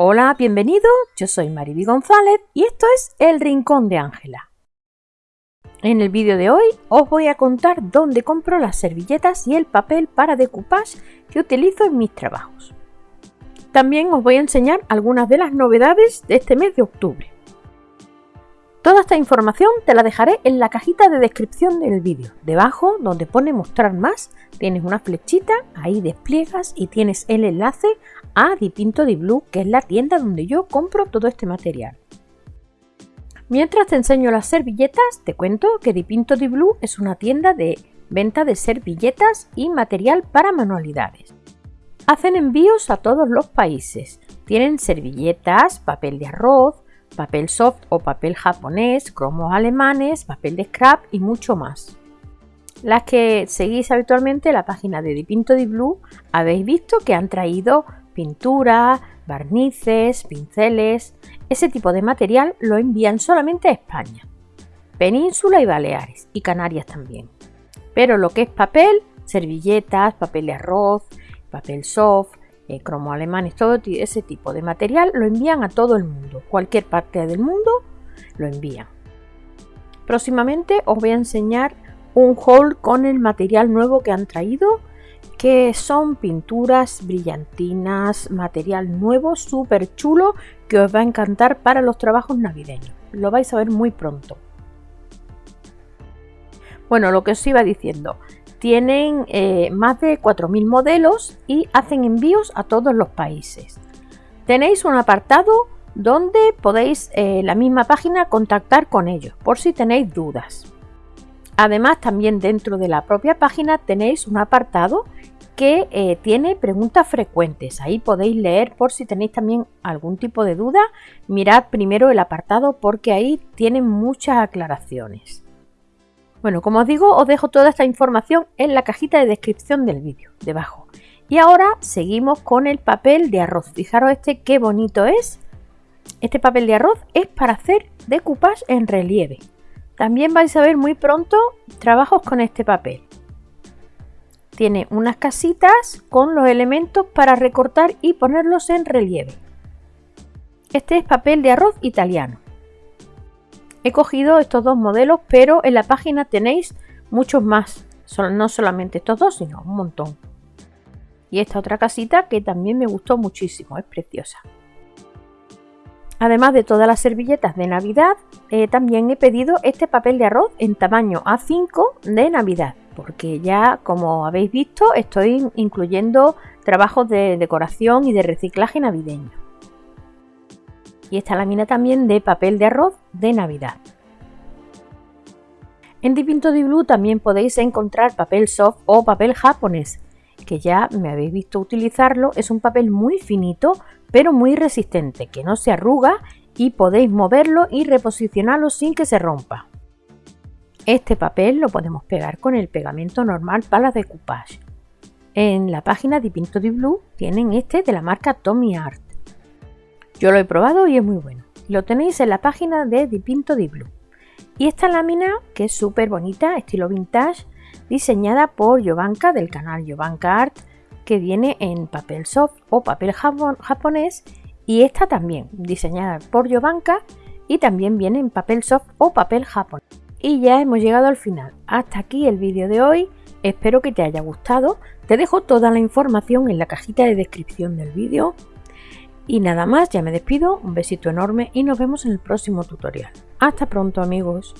Hola, bienvenido, yo soy Mariby González y esto es El Rincón de Ángela. En el vídeo de hoy os voy a contar dónde compro las servilletas y el papel para decoupage que utilizo en mis trabajos. También os voy a enseñar algunas de las novedades de este mes de octubre. Toda esta información te la dejaré en la cajita de descripción del vídeo. Debajo, donde pone mostrar más, tienes una flechita, ahí despliegas y tienes el enlace a Dipinto di Blue, que es la tienda donde yo compro todo este material. Mientras te enseño las servilletas, te cuento que Dipinto di Blue es una tienda de venta de servilletas y material para manualidades. Hacen envíos a todos los países. Tienen servilletas, papel de arroz, papel soft o papel japonés, cromos alemanes, papel de scrap y mucho más. Las que seguís habitualmente la página de Dipinto di Blue habéis visto que han traído pintura, barnices, pinceles, ese tipo de material lo envían solamente a España, Península y Baleares y Canarias también. Pero lo que es papel, servilletas, papel de arroz, papel soft, eh, cromo alemanes, todo ese tipo de material lo envían a todo el mundo. Cualquier parte del mundo lo envían. Próximamente os voy a enseñar un haul con el material nuevo que han traído que son pinturas brillantinas, material nuevo, súper chulo, que os va a encantar para los trabajos navideños. Lo vais a ver muy pronto. Bueno, lo que os iba diciendo, tienen eh, más de 4.000 modelos y hacen envíos a todos los países. Tenéis un apartado donde podéis eh, la misma página contactar con ellos por si tenéis dudas. Además, también dentro de la propia página tenéis un apartado que eh, tiene preguntas frecuentes. Ahí podéis leer por si tenéis también algún tipo de duda. Mirad primero el apartado porque ahí tienen muchas aclaraciones. Bueno, como os digo, os dejo toda esta información en la cajita de descripción del vídeo, debajo. Y ahora seguimos con el papel de arroz. Fijaros este qué bonito es. Este papel de arroz es para hacer decoupage en relieve. También vais a ver muy pronto trabajos con este papel. Tiene unas casitas con los elementos para recortar y ponerlos en relieve. Este es papel de arroz italiano. He cogido estos dos modelos, pero en la página tenéis muchos más. No solamente estos dos, sino un montón. Y esta otra casita que también me gustó muchísimo, es preciosa. Además de todas las servilletas de Navidad, eh, también he pedido este papel de arroz en tamaño A5 de Navidad, porque ya como habéis visto estoy incluyendo trabajos de decoración y de reciclaje navideño. Y esta lámina también de papel de arroz de Navidad. En Dipinto di Blue también podéis encontrar papel soft o papel japonés, que ya me habéis visto utilizarlo, es un papel muy finito pero muy resistente, que no se arruga y podéis moverlo y reposicionarlo sin que se rompa. Este papel lo podemos pegar con el pegamento normal para decoupage. En la página de di Blue tienen este de la marca Tommy Art. Yo lo he probado y es muy bueno. Lo tenéis en la página de Dipinto di Blue. Y esta lámina, que es súper bonita, estilo vintage, diseñada por Jovanka del canal Jovanka Art, que viene en papel soft o papel japonés y esta también, diseñada por Jovanka y también viene en papel soft o papel japonés. Y ya hemos llegado al final. Hasta aquí el vídeo de hoy. Espero que te haya gustado. Te dejo toda la información en la cajita de descripción del vídeo. Y nada más, ya me despido. Un besito enorme y nos vemos en el próximo tutorial. Hasta pronto amigos.